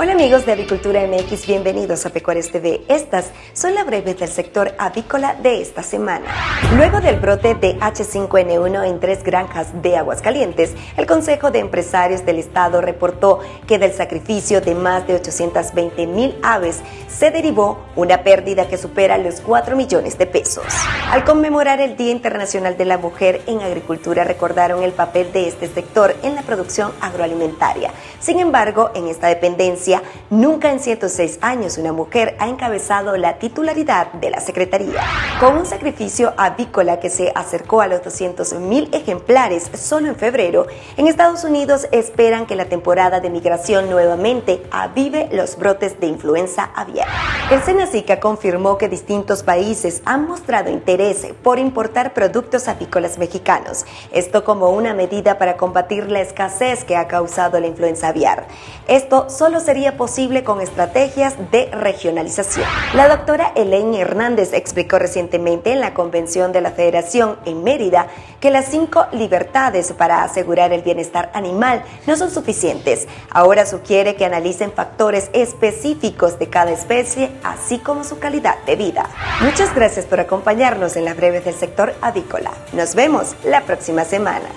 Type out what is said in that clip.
Hola amigos de Avicultura MX, bienvenidos a Pecuarios TV. Estas son las breves del sector avícola de esta semana. Luego del brote de H5N1 en tres granjas de Aguascalientes, el Consejo de Empresarios del Estado reportó que del sacrificio de más de 820 mil aves se derivó una pérdida que supera los 4 millones de pesos. Al conmemorar el Día Internacional de la Mujer en Agricultura, recordaron el papel de este sector en la producción agroalimentaria. Sin embargo, en esta dependencia, nunca en 106 años una mujer ha encabezado la titularidad de la Secretaría. Con un sacrificio avícola que se acercó a los 200 mil ejemplares solo en febrero, en Estados Unidos esperan que la temporada de migración nuevamente avive los brotes de influenza aviar. El Senacica confirmó que distintos países han mostrado interés por importar productos avícolas mexicanos, esto como una medida para combatir la escasez que ha causado la influenza aviar. Esto solo sería posible con estrategias de regionalización. La doctora Elaine Hernández explicó recientemente en la convención de la Federación en Mérida que las cinco libertades para asegurar el bienestar animal no son suficientes. Ahora sugiere que analicen factores específicos de cada especie, así como su calidad de vida. Muchas gracias por acompañarnos en las breves del sector avícola. Nos vemos la próxima semana.